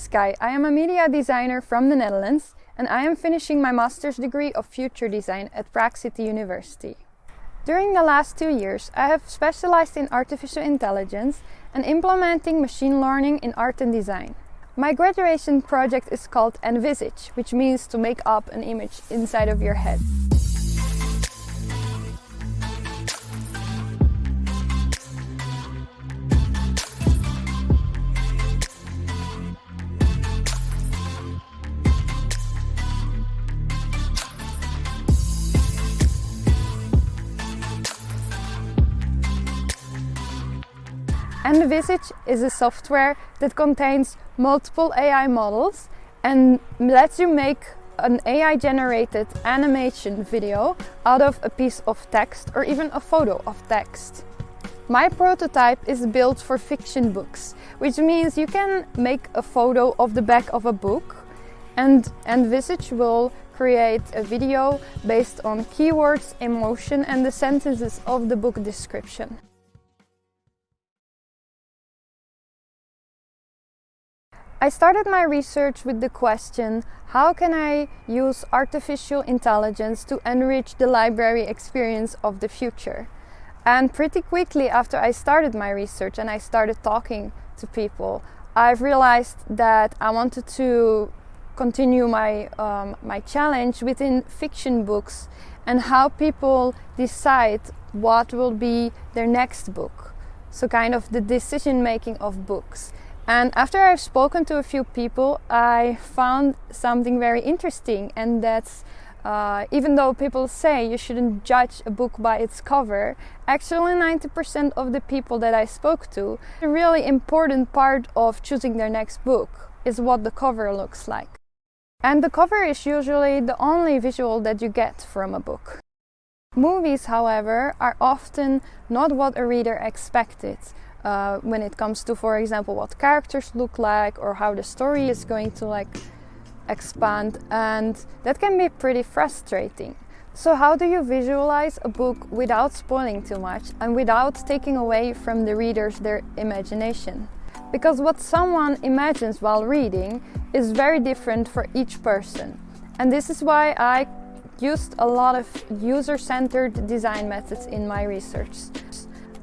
Sky. I am a media designer from the Netherlands and I am finishing my master's degree of future design at Prague City University. During the last two years, I have specialized in artificial intelligence and implementing machine learning in art and design. My graduation project is called Envisage, which means to make up an image inside of your head. Envisage is a software that contains multiple AI models and lets you make an AI generated animation video out of a piece of text or even a photo of text. My prototype is built for fiction books, which means you can make a photo of the back of a book and Envisage will create a video based on keywords, emotion and the sentences of the book description. I started my research with the question, how can I use artificial intelligence to enrich the library experience of the future? And pretty quickly after I started my research and I started talking to people, I've realized that I wanted to continue my, um, my challenge within fiction books and how people decide what will be their next book. So kind of the decision making of books. And after I've spoken to a few people, I found something very interesting, and that's uh, even though people say you shouldn't judge a book by its cover, actually 90% of the people that I spoke to, a really important part of choosing their next book is what the cover looks like. And the cover is usually the only visual that you get from a book. Movies, however, are often not what a reader expected uh, when it comes to, for example, what characters look like or how the story is going to like expand, and that can be pretty frustrating. So, how do you visualize a book without spoiling too much and without taking away from the readers their imagination? Because what someone imagines while reading is very different for each person. And this is why I used a lot of user centered design methods in my research.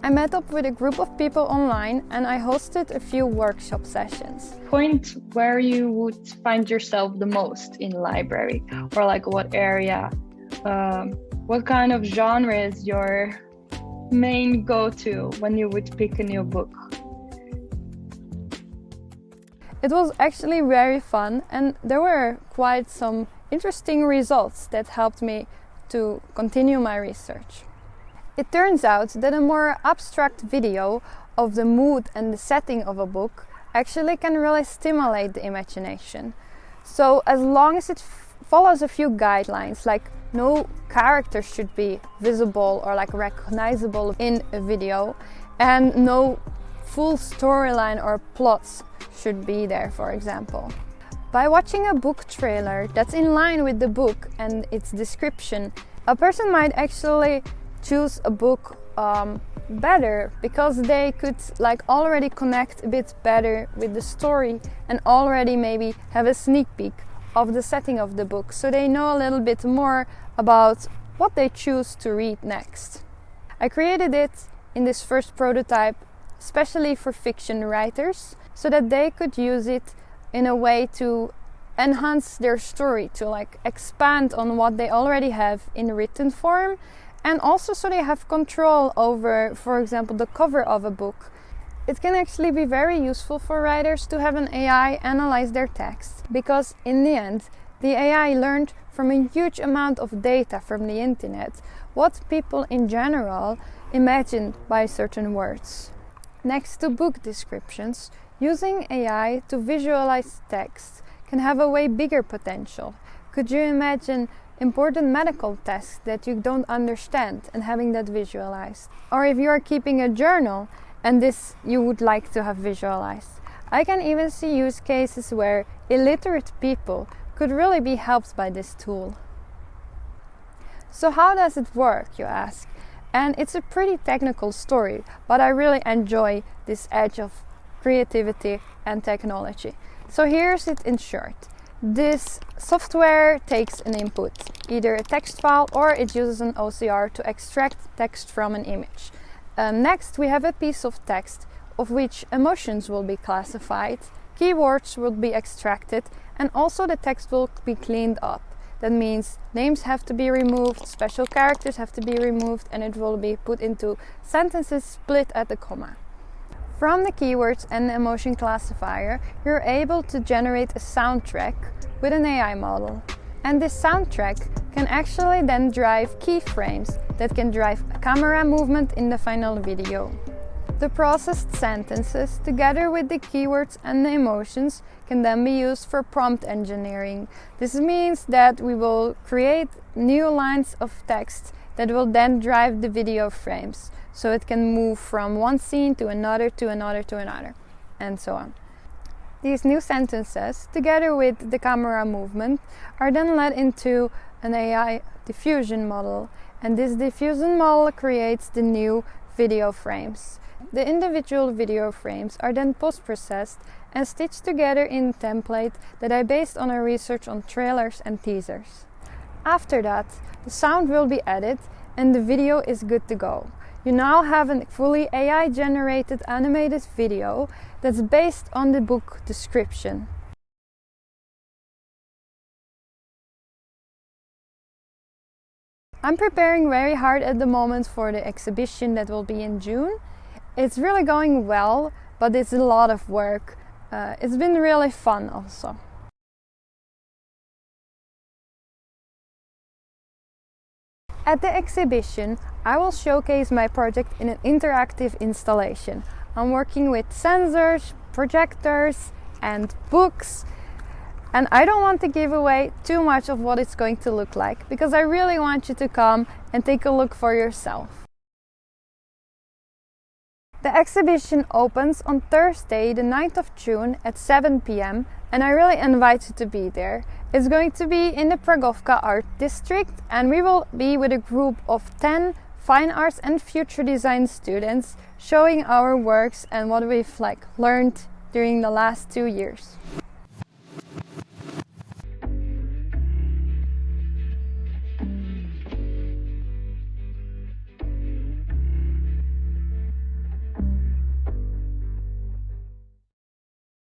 I met up with a group of people online and I hosted a few workshop sessions. Point where you would find yourself the most in library or like what area, um, what kind of genre is your main go-to when you would pick a new book? It was actually very fun and there were quite some interesting results that helped me to continue my research. It turns out that a more abstract video of the mood and the setting of a book actually can really stimulate the imagination. So as long as it follows a few guidelines like no character should be visible or like recognizable in a video and no full storyline or plots should be there for example. By watching a book trailer that's in line with the book and its description, a person might actually choose a book um, better because they could like already connect a bit better with the story and already maybe have a sneak peek of the setting of the book so they know a little bit more about what they choose to read next. I created it in this first prototype especially for fiction writers so that they could use it in a way to enhance their story to like expand on what they already have in written form and also so they have control over, for example, the cover of a book. It can actually be very useful for writers to have an AI analyze their text because, in the end, the AI learned from a huge amount of data from the internet what people in general imagine by certain words. Next to book descriptions, using AI to visualize text can have a way bigger potential. Could you imagine important medical tests that you don't understand and having that visualized. Or if you are keeping a journal and this you would like to have visualized. I can even see use cases where illiterate people could really be helped by this tool. So how does it work, you ask? And it's a pretty technical story, but I really enjoy this edge of creativity and technology. So here's it in short. This software takes an input, either a text file or it uses an OCR to extract text from an image. Um, next we have a piece of text of which emotions will be classified, keywords will be extracted and also the text will be cleaned up. That means names have to be removed, special characters have to be removed and it will be put into sentences split at the comma. From the keywords and the emotion classifier, you're able to generate a soundtrack with an AI model. And this soundtrack can actually then drive keyframes that can drive camera movement in the final video. The processed sentences, together with the keywords and the emotions, can then be used for prompt engineering. This means that we will create new lines of text that will then drive the video frames. So it can move from one scene to another, to another, to another, and so on. These new sentences, together with the camera movement, are then led into an AI diffusion model. And this diffusion model creates the new video frames. The individual video frames are then post-processed and stitched together in a template that I based on a research on trailers and teasers. After that, the sound will be added and the video is good to go. You now have a fully AI generated animated video that's based on the book description. I'm preparing very hard at the moment for the exhibition that will be in June. It's really going well, but it's a lot of work. Uh, it's been really fun also. At the exhibition, I will showcase my project in an interactive installation. I'm working with sensors, projectors and books and I don't want to give away too much of what it's going to look like because I really want you to come and take a look for yourself. The exhibition opens on Thursday the 9th of June at 7 pm and I really invite you to be there. It's going to be in the Pragovka Art District and we will be with a group of 10 fine arts and future design students showing our works and what we've like learned during the last two years.